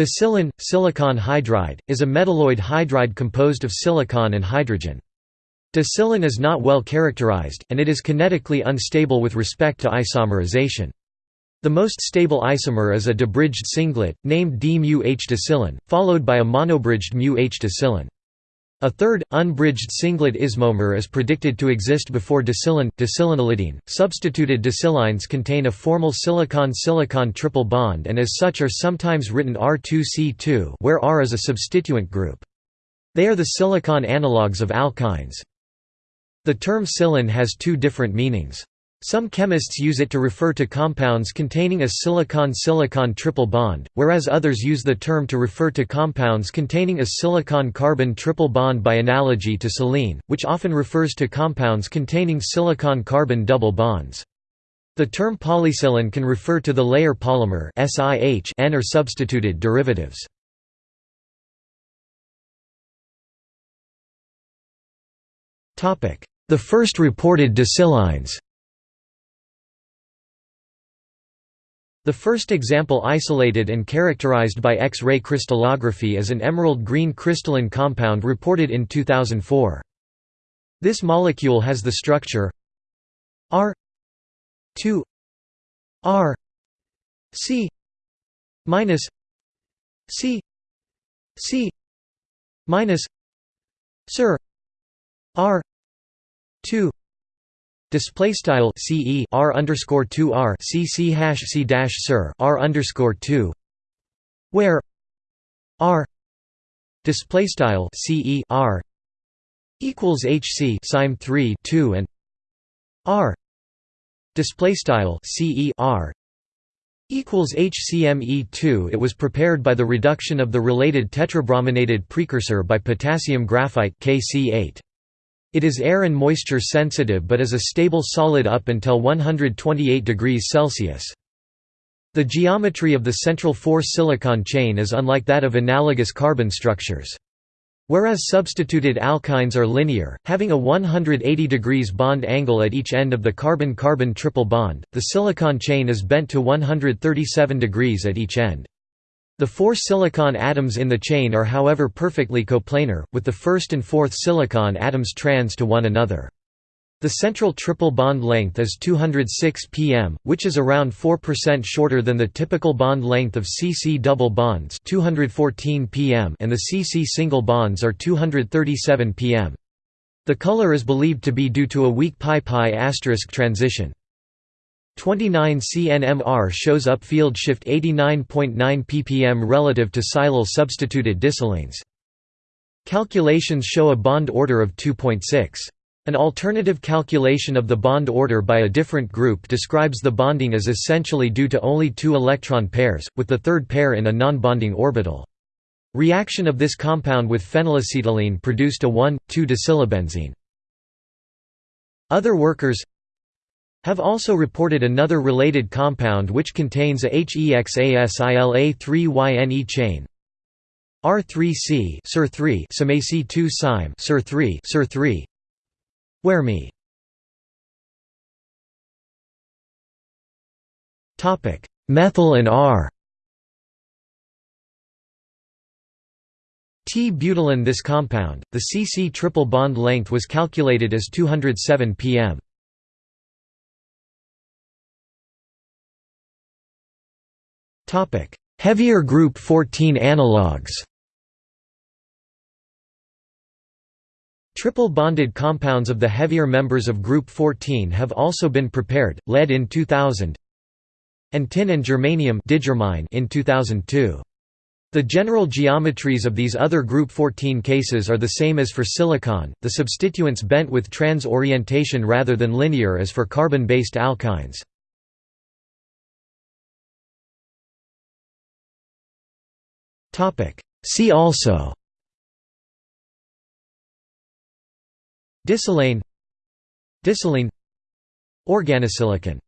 Disilyl, silicon hydride, is a metalloid hydride composed of silicon and hydrogen. Disilylin is not well characterized, and it is kinetically unstable with respect to isomerization. The most stable isomer is a dibridged singlet, named d-mu-H disilyne, followed by a monobridged mu-H disilyne. A third, unbridged singlet ismomer is predicted to exist before disilyne, disilavinylidene. Substituted disilynes contain a formal silicon-silicon triple bond and as such are sometimes written R2C2 where R is a substituent group. They are the silicon analogues of alkynes. The term silyne has two different meanings. Some chemists use it to refer to compounds containing a silicon-silicon triple bond, whereas others use the term to refer to compounds containing a silicon-carbon triple bond by analogy to silene, which often refers to compounds containing silicon-carbon double bonds. The term polysilyne can refer to the layer polymer and or substituted derivatives. The first reported disilynes The first example isolated and characterized by X-ray crystallography is an emerald green crystalline compound reported in 2004. This molecule has the structure R 2 R C minus C C minus Sir R 2 Display style CE R underscore two R C C hash C dash Sir R underscore two. Where? R. Display style CE R. Equals HC sime three two and R. Display style CE R. Equals HCME2 it was prepared by the reduction of the related tetrabrominated precursor by potassium graphite KC8 it is air and moisture sensitive but is a stable solid up until 128 degrees Celsius. The geometry of the central 4-silicon chain is unlike that of analogous carbon structures. Whereas substituted alkynes are linear, having a 180 degrees bond angle at each end of the carbon-carbon triple bond, the silicon chain is bent to 137 degrees at each end. The four silicon atoms in the chain are however perfectly coplanar, with the first and fourth silicon atoms trans to one another. The central triple bond length is 206 pm, which is around 4% shorter than the typical bond length of CC double bonds 214 pm and the CC single bonds are 237 pm. The color is believed to be due to a weak pi-pi asterisk transition. 29 CNMR shows up field shift 89.9 ppm relative to silyl substituted disilynes. Calculations show a bond order of 2.6. An alternative calculation of the bond order by a different group describes the bonding as essentially due to only two electron pairs, with the third pair in a non-bonding orbital. Reaction of this compound with phenylacetylene produced a 1,2-disilabenzene. Other workers have also reported another related compound which contains a HEXASILA3YNE chain. R3C SIR3 SAMAC2 SIME SIR3 SIR3 where me? Topic Methyl and R. T-butylene This compound, the CC triple bond length was calculated as 207 pm. Heavier group 14 analogues Triple bonded compounds of the heavier members of group 14 have also been prepared, lead in 2000 and tin and germanium in 2002. The general geometries of these other group 14 cases are the same as for silicon, the substituents bent with trans orientation rather than linear as for carbon-based alkynes. See also. Disilane Disilene Organosilicon